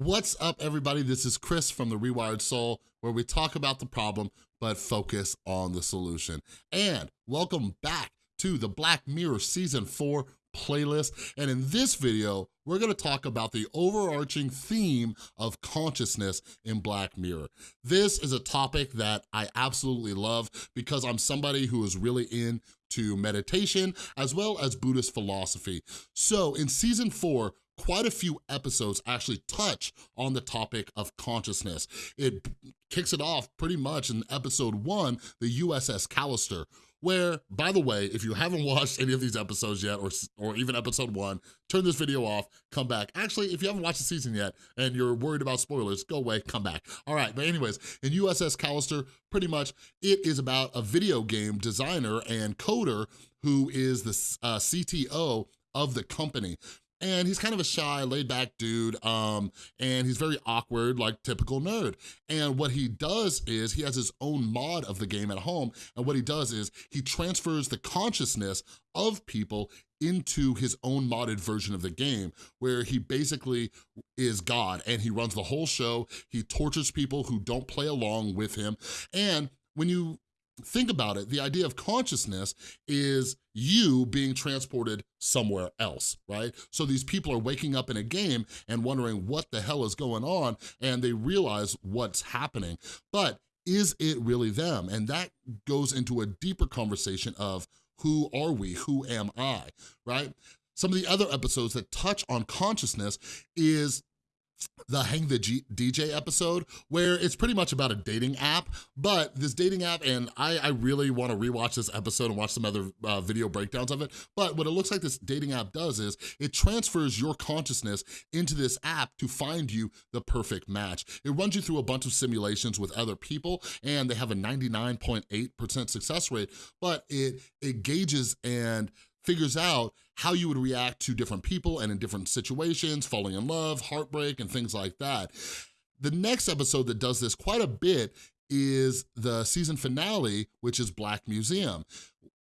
What's up, everybody? This is Chris from The Rewired Soul, where we talk about the problem, but focus on the solution. And welcome back to the Black Mirror Season 4 playlist. And in this video, we're gonna talk about the overarching theme of consciousness in Black Mirror. This is a topic that I absolutely love because I'm somebody who is really into meditation as well as Buddhist philosophy. So in season four, quite a few episodes actually touch on the topic of consciousness. It kicks it off pretty much in episode one, the USS Callister, where, by the way, if you haven't watched any of these episodes yet, or, or even episode one, turn this video off, come back. Actually, if you haven't watched the season yet and you're worried about spoilers, go away, come back. All right, but anyways, in USS Callister, pretty much it is about a video game designer and coder who is the uh, CTO of the company and he's kind of a shy, laid-back dude, um, and he's very awkward, like typical nerd. And what he does is he has his own mod of the game at home, and what he does is he transfers the consciousness of people into his own modded version of the game where he basically is God and he runs the whole show. He tortures people who don't play along with him. And when you think about it, the idea of consciousness is you being transported somewhere else, right? So these people are waking up in a game and wondering what the hell is going on and they realize what's happening. But is it really them? And that goes into a deeper conversation of who are we? Who am I, right? Some of the other episodes that touch on consciousness is the Hang the G DJ episode, where it's pretty much about a dating app, but this dating app, and I, I really wanna rewatch this episode and watch some other uh, video breakdowns of it, but what it looks like this dating app does is it transfers your consciousness into this app to find you the perfect match. It runs you through a bunch of simulations with other people, and they have a 99.8% success rate, but it, it gauges and figures out how you would react to different people and in different situations, falling in love, heartbreak, and things like that. The next episode that does this quite a bit is the season finale, which is Black Museum.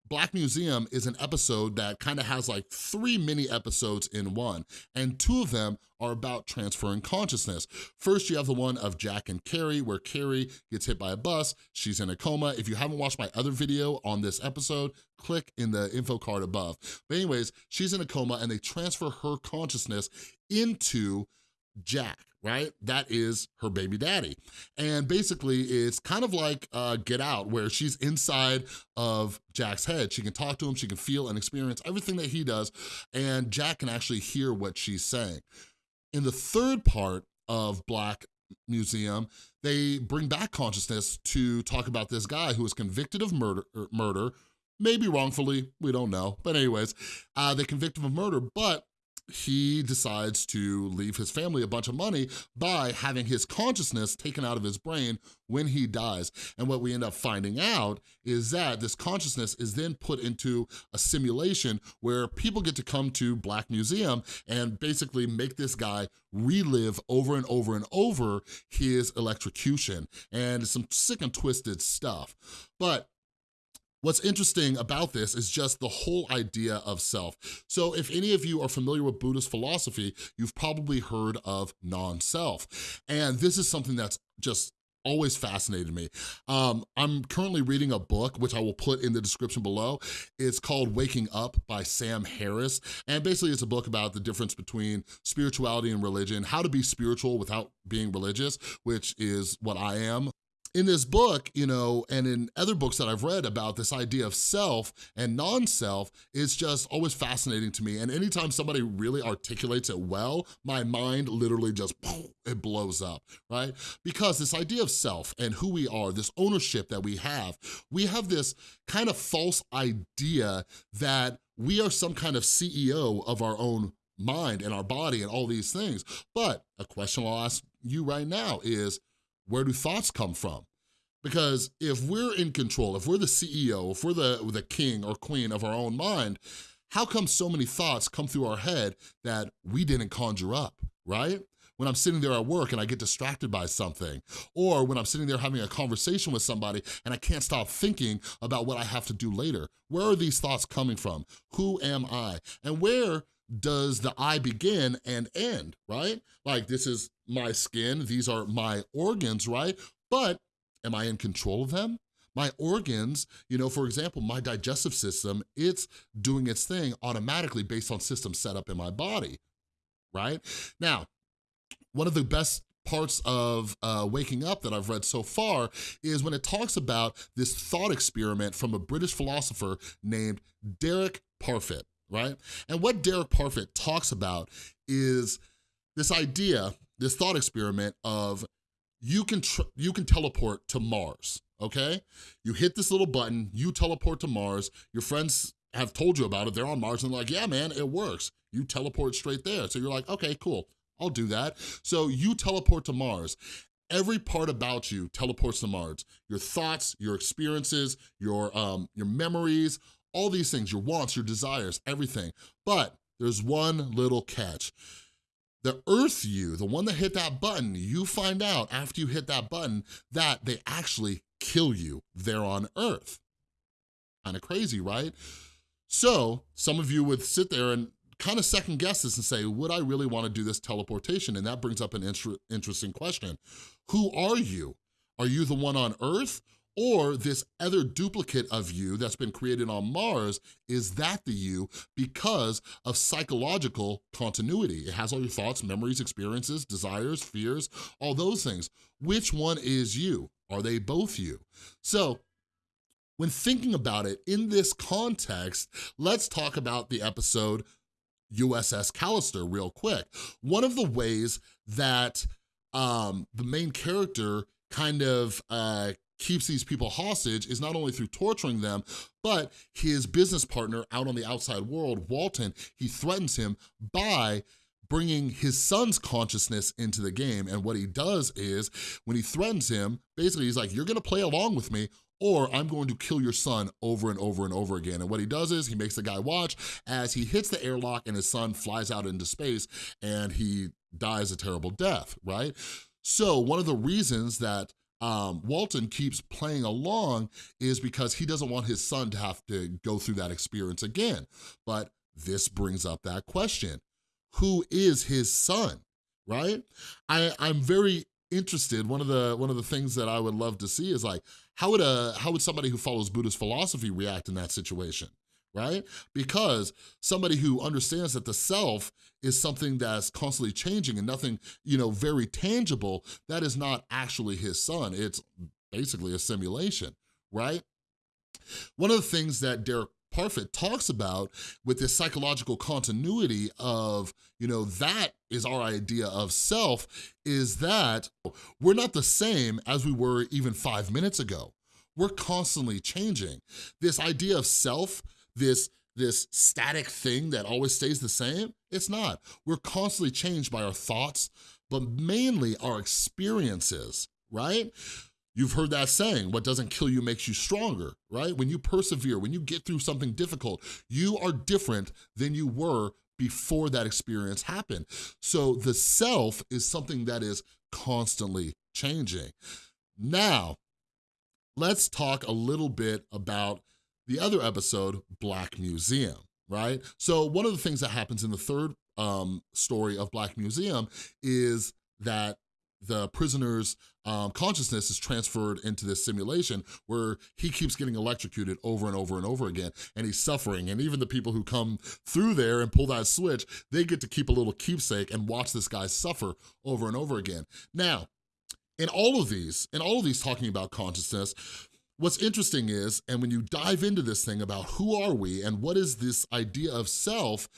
Black Museum is an episode that kind of has like three mini episodes in one, and two of them are about transferring consciousness. First, you have the one of Jack and Carrie, where Carrie gets hit by a bus, she's in a coma. If you haven't watched my other video on this episode, click in the info card above. But anyways, she's in a coma and they transfer her consciousness into Jack, right? That is her baby daddy. And basically it's kind of like uh, Get Out where she's inside of Jack's head. She can talk to him, she can feel and experience everything that he does and Jack can actually hear what she's saying. In the third part of Black Museum, they bring back consciousness to talk about this guy who was convicted of murder, er, murder maybe wrongfully, we don't know. But anyways, uh, they convict him of murder, but he decides to leave his family a bunch of money by having his consciousness taken out of his brain when he dies. And what we end up finding out is that this consciousness is then put into a simulation where people get to come to Black Museum and basically make this guy relive over and over and over his electrocution and some sick and twisted stuff. But What's interesting about this is just the whole idea of self. So if any of you are familiar with Buddhist philosophy, you've probably heard of non-self. And this is something that's just always fascinated me. Um, I'm currently reading a book, which I will put in the description below. It's called Waking Up by Sam Harris. And basically it's a book about the difference between spirituality and religion, how to be spiritual without being religious, which is what I am in this book, you know, and in other books that I've read about this idea of self and non-self is just always fascinating to me. And anytime somebody really articulates it well, my mind literally just, it blows up, right? Because this idea of self and who we are, this ownership that we have, we have this kind of false idea that we are some kind of CEO of our own mind and our body and all these things. But a question I'll ask you right now is, where do thoughts come from? Because if we're in control, if we're the CEO, if we're the, the king or queen of our own mind, how come so many thoughts come through our head that we didn't conjure up, right? When I'm sitting there at work and I get distracted by something, or when I'm sitting there having a conversation with somebody and I can't stop thinking about what I have to do later. Where are these thoughts coming from? Who am I? And where does the I begin and end, right? Like this is my skin, these are my organs, right? But am I in control of them? My organs, you know, for example, my digestive system, it's doing its thing automatically based on systems set up in my body, right? Now, one of the best parts of uh, Waking Up that I've read so far is when it talks about this thought experiment from a British philosopher named Derek Parfit, right? And what Derek Parfit talks about is this idea, this thought experiment of you can, you can teleport to Mars, okay? You hit this little button, you teleport to Mars, your friends have told you about it, they're on Mars and they're like, yeah, man, it works. You teleport straight there. So you're like, okay, cool, I'll do that. So you teleport to Mars. Every part about you teleports to Mars. Your thoughts, your experiences, your, um, your memories, all these things, your wants, your desires, everything. But there's one little catch. The Earth you, the one that hit that button, you find out after you hit that button that they actually kill you there on Earth. Kind of crazy, right? So some of you would sit there and kind of second guess this and say, would I really wanna do this teleportation? And that brings up an inter interesting question. Who are you? Are you the one on Earth or this other duplicate of you that's been created on Mars, is that the you because of psychological continuity? It has all your thoughts, memories, experiences, desires, fears, all those things. Which one is you? Are they both you? So when thinking about it in this context, let's talk about the episode USS Callister real quick. One of the ways that um, the main character kind of uh, keeps these people hostage is not only through torturing them, but his business partner out on the outside world, Walton, he threatens him by bringing his son's consciousness into the game. And what he does is, when he threatens him, basically he's like, you're gonna play along with me or I'm going to kill your son over and over and over again. And what he does is he makes the guy watch as he hits the airlock and his son flies out into space and he dies a terrible death, right? So one of the reasons that um, Walton keeps playing along is because he doesn't want his son to have to go through that experience again. But this brings up that question. Who is his son, right? I, I'm very interested. One of the one of the things that I would love to see is like, how would a how would somebody who follows Buddhist philosophy react in that situation? Right? Because somebody who understands that the self is something that's constantly changing and nothing, you know, very tangible, that is not actually his son. It's basically a simulation, right? One of the things that Derek Parfit talks about with this psychological continuity of, you know, that is our idea of self, is that we're not the same as we were even five minutes ago. We're constantly changing. This idea of self this this static thing that always stays the same. It's not. We're constantly changed by our thoughts, but mainly our experiences, right? You've heard that saying, what doesn't kill you makes you stronger, right? When you persevere, when you get through something difficult, you are different than you were before that experience happened. So the self is something that is constantly changing. Now, let's talk a little bit about the other episode, Black Museum, right? So one of the things that happens in the third um, story of Black Museum is that the prisoner's um, consciousness is transferred into this simulation where he keeps getting electrocuted over and over and over again and he's suffering and even the people who come through there and pull that switch they get to keep a little keepsake and watch this guy suffer over and over again now in all of these in all of these talking about consciousness What's interesting is, and when you dive into this thing about who are we and what is this idea of self,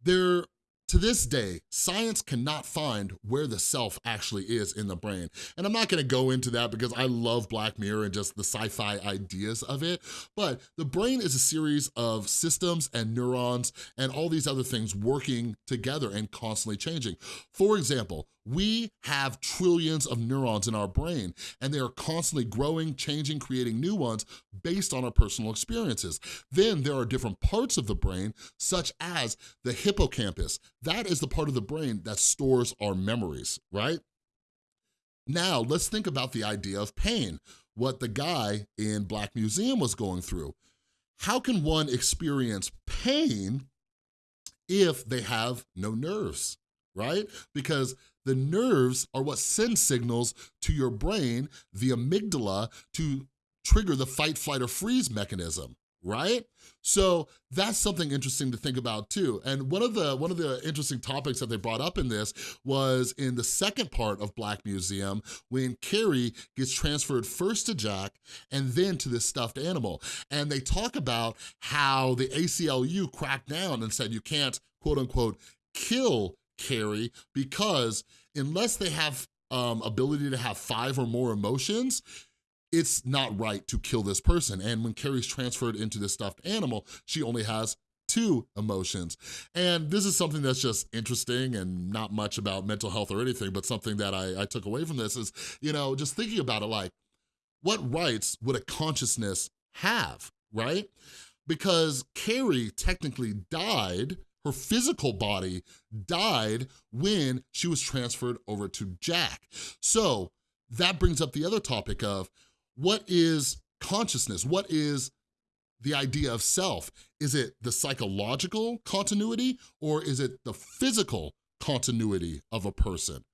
there to this day, science cannot find where the self actually is in the brain. And I'm not gonna go into that because I love Black Mirror and just the sci-fi ideas of it, but the brain is a series of systems and neurons and all these other things working together and constantly changing. For example, we have trillions of neurons in our brain and they are constantly growing, changing, creating new ones based on our personal experiences. Then there are different parts of the brain such as the hippocampus. That is the part of the brain that stores our memories, right? Now, let's think about the idea of pain, what the guy in Black Museum was going through. How can one experience pain if they have no nerves, right? Because the nerves are what send signals to your brain, the amygdala, to trigger the fight, flight, or freeze mechanism right? So that's something interesting to think about too. And one of the one of the interesting topics that they brought up in this was in the second part of Black Museum when Carrie gets transferred first to Jack and then to this stuffed animal. And they talk about how the ACLU cracked down and said you can't quote unquote kill Carrie because unless they have um, ability to have five or more emotions, it's not right to kill this person. And when Carrie's transferred into this stuffed animal, she only has two emotions. And this is something that's just interesting and not much about mental health or anything, but something that I, I took away from this is, you know, just thinking about it like, what rights would a consciousness have, right? Because Carrie technically died her physical body died when she was transferred over to Jack. So that brings up the other topic of what is consciousness? What is the idea of self? Is it the psychological continuity or is it the physical continuity of a person?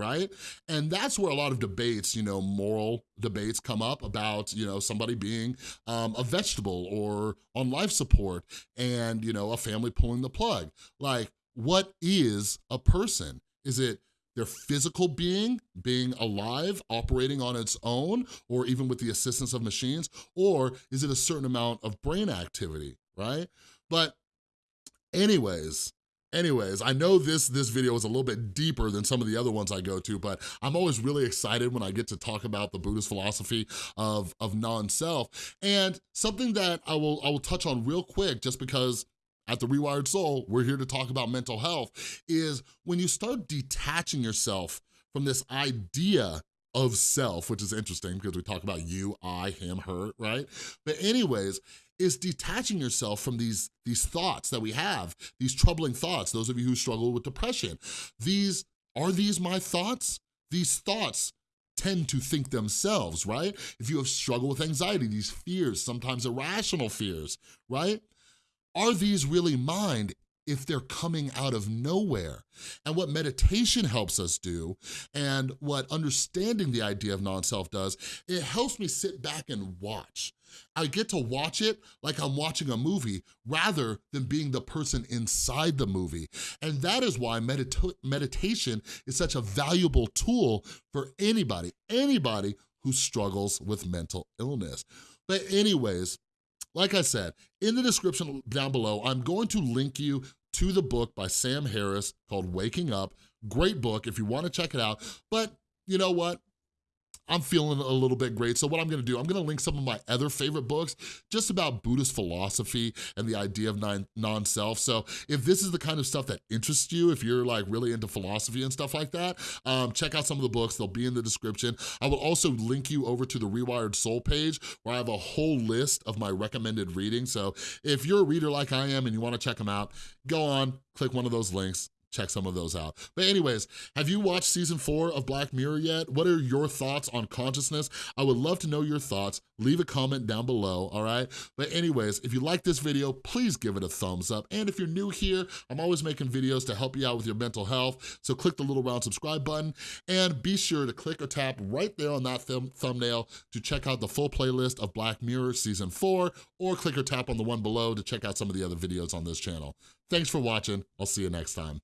Right? And that's where a lot of debates, you know, moral debates come up about, you know, somebody being um, a vegetable or on life support and, you know, a family pulling the plug. Like, what is a person? Is it their physical being, being alive, operating on its own, or even with the assistance of machines, or is it a certain amount of brain activity, right? But anyways, Anyways, I know this, this video is a little bit deeper than some of the other ones I go to, but I'm always really excited when I get to talk about the Buddhist philosophy of, of non-self. And something that I will, I will touch on real quick, just because at The Rewired Soul, we're here to talk about mental health, is when you start detaching yourself from this idea of self, which is interesting because we talk about you, I, him, her, right? But anyways, is detaching yourself from these, these thoughts that we have, these troubling thoughts, those of you who struggle with depression. These, are these my thoughts? These thoughts tend to think themselves, right? If you have struggled with anxiety, these fears, sometimes irrational fears, right? are these really mine if they're coming out of nowhere? And what meditation helps us do, and what understanding the idea of non-self does, it helps me sit back and watch. I get to watch it like I'm watching a movie rather than being the person inside the movie. And that is why medita meditation is such a valuable tool for anybody, anybody who struggles with mental illness. But anyways, like I said, in the description down below, I'm going to link you to the book by Sam Harris called Waking Up. Great book if you wanna check it out. But you know what? I'm feeling a little bit great. So what I'm gonna do, I'm gonna link some of my other favorite books just about Buddhist philosophy and the idea of non-self. So if this is the kind of stuff that interests you, if you're like really into philosophy and stuff like that, um, check out some of the books. They'll be in the description. I will also link you over to the Rewired Soul page where I have a whole list of my recommended reading. So if you're a reader like I am and you wanna check them out, go on, click one of those links, check some of those out. But anyways, have you watched season four of Black Mirror yet? What are your thoughts on consciousness? I would love to know your thoughts. Leave a comment down below, all right? But anyways, if you like this video, please give it a thumbs up. And if you're new here, I'm always making videos to help you out with your mental health. So click the little round subscribe button and be sure to click or tap right there on that thumb thumbnail to check out the full playlist of Black Mirror season four or click or tap on the one below to check out some of the other videos on this channel. Thanks for watching. I'll see you next time.